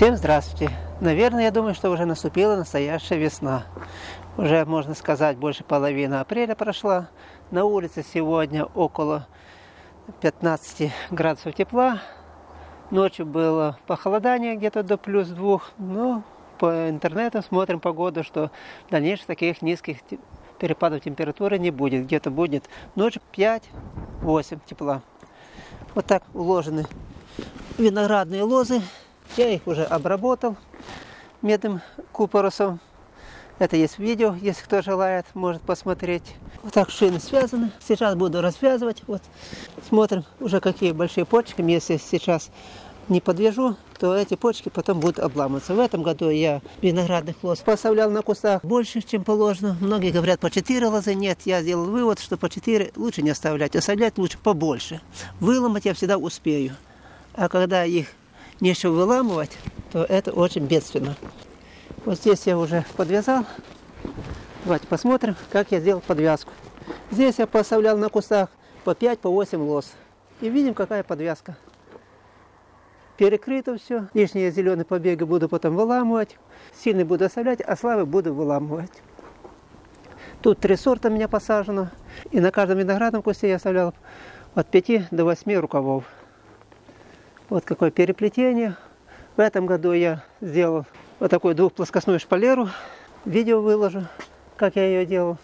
Всем здравствуйте! Наверное, я думаю, что уже наступила настоящая весна. Уже, можно сказать, больше половины апреля прошла. На улице сегодня около 15 градусов тепла. Ночью было похолодание где-то до плюс двух. Но по интернету смотрим погоду, что дальнейших таких низких перепадов температуры не будет. Где-то будет ночью 5-8 тепла. Вот так уложены виноградные лозы. Я их уже обработал медным купоросом. Это есть видео, если кто желает, может посмотреть. Вот так шины связаны. Сейчас буду развязывать. Вот смотрим уже какие большие почки. Если сейчас не подвяжу, то эти почки потом будут обламываться. В этом году я виноградных лоз поставлял на кустах больше, чем положено. Многие говорят по 4 лозы. Нет, я сделал вывод, что по 4 лучше не оставлять. Оставлять лучше побольше. Выломать я всегда успею. А когда их нечего выламывать, то это очень бедственно. Вот здесь я уже подвязал. Давайте посмотрим, как я сделал подвязку. Здесь я поставлял на кустах по 5-8 по лос. И видим, какая подвязка. Перекрыто все. Лишние зеленые побеги буду потом выламывать. Сильный буду оставлять, а слабый буду выламывать. Тут три сорта у меня посажено. И на каждом виноградном кусте я оставлял от 5 до 8 рукавов. Вот какое переплетение. В этом году я сделал вот такую двухплоскостную шпалеру. Видео выложу, как я ее делал.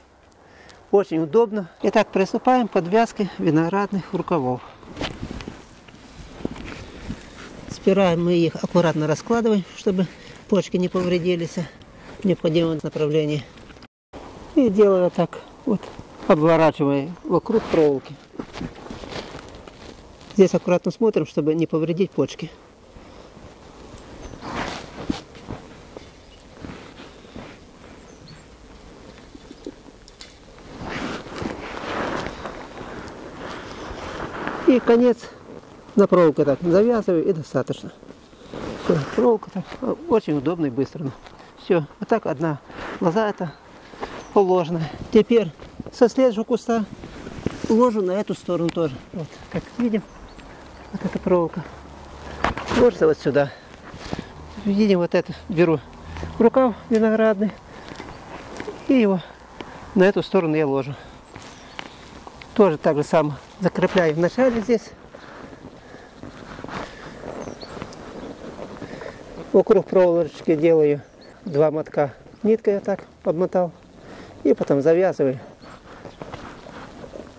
Очень удобно. Итак, приступаем к подвязке виноградных рукавов. Сперва мы их аккуратно раскладываем, чтобы почки не повредились в необходимом направлении. И делаю так, вот, обворачивая вокруг проволоки. Здесь аккуратно смотрим, чтобы не повредить почки. И конец на проволоке так завязываю и достаточно. Все, проволока так очень удобно и быстро. Все, вот так одна лоза это положена. Теперь со следующего куста ложу на эту сторону тоже. Вот, как видим, вот эта проволока. Ложится вот сюда. Видим, вот это беру рукав виноградный и его на эту сторону я ложу. Тоже так же самое закрепляю вначале здесь. Вокруг проволочки делаю два мотка ниткой я так обмотал. И потом завязываю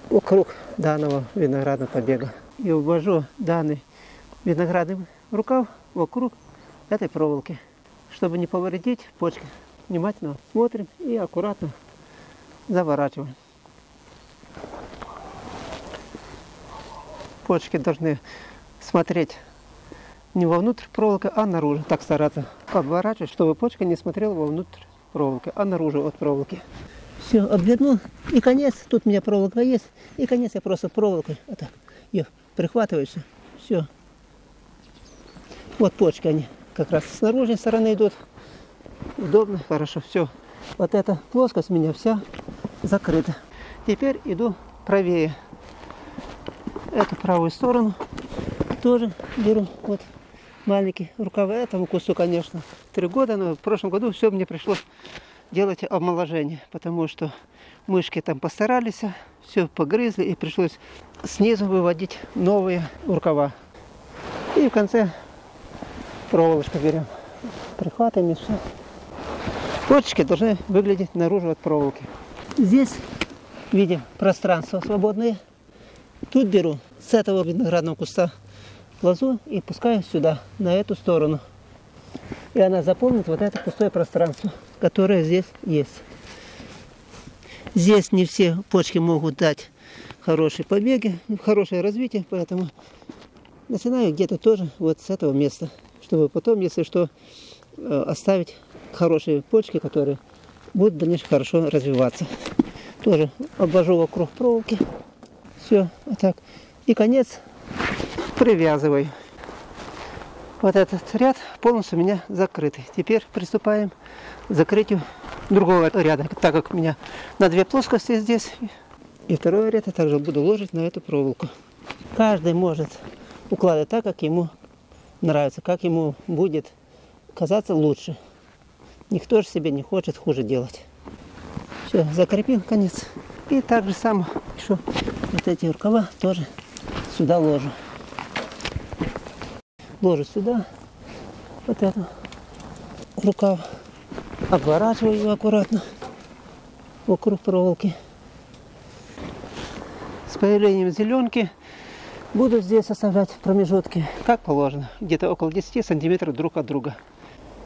вокруг данного виноградного побега и увожу данный виноградный рукав вокруг этой проволоки, чтобы не повредить почки. Внимательно смотрим и аккуратно заворачиваем. Почки должны смотреть не вовнутрь проволоки, а наружу. Так стараться обворачивать, чтобы почка не смотрела вовнутрь проволоки, а наружу от проволоки. Все, обвернул. И конец. Тут у меня проволока есть. И конец я просто проволокой. Вот так. Ее прихватываешься. Все. Вот почки они как раз с наружной стороны идут. Удобно, хорошо, все. Вот эта плоскость у меня вся закрыта. Теперь иду правее. Эту правую сторону тоже беру. Вот маленький рукава этому кусу, конечно. Три года, но в прошлом году все мне пришлось делать омоложение, потому что мышки там постарались, все погрызли и пришлось снизу выводить новые рукава. И в конце проволочку берем, прихватываем и все. Точки должны выглядеть наружу от проволоки. Здесь видим пространство свободное. Тут беру с этого виноградного куста лозу и пускаю сюда, на эту сторону. И она заполнит вот это пустое пространство, которое здесь есть. Здесь не все почки могут дать хорошие побеги, хорошее развитие, поэтому начинаю где-то тоже вот с этого места, чтобы потом, если что, э, оставить хорошие почки, которые будут дальше хорошо развиваться. Тоже обвожу вокруг проволоки. Все, вот так. И конец привязываю. Вот этот ряд полностью у меня закрытый. Теперь приступаем к закрытию другого ряда, так как у меня на две плоскости здесь. И второй ряд я также буду ложить на эту проволоку. Каждый может укладывать так, как ему нравится, как ему будет казаться лучше. Никто же себе не хочет хуже делать. Все, закрепил конец. И так же само еще вот эти рукава тоже сюда ложу. Ложу сюда вот эту рукав. Обворачиваю ее аккуратно вокруг проволоки. С появлением зеленки буду здесь оставлять промежутки, как положено, где-то около 10 сантиметров друг от друга.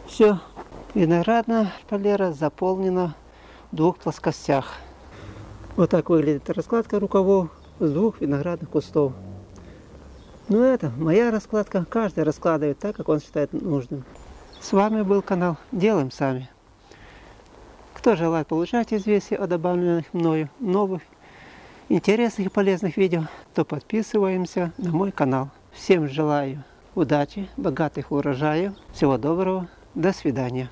Все, виноградная шпалера заполнена в двух плоскостях. Вот так выглядит раскладка рукавов с двух виноградных кустов. Ну это моя раскладка, каждый раскладывает так, как он считает нужным. С вами был канал Делаем Сами. Кто желает получать известия о добавленных мною новых интересных и полезных видео, то подписываемся на мой канал. Всем желаю удачи, богатых урожаев, всего доброго, до свидания.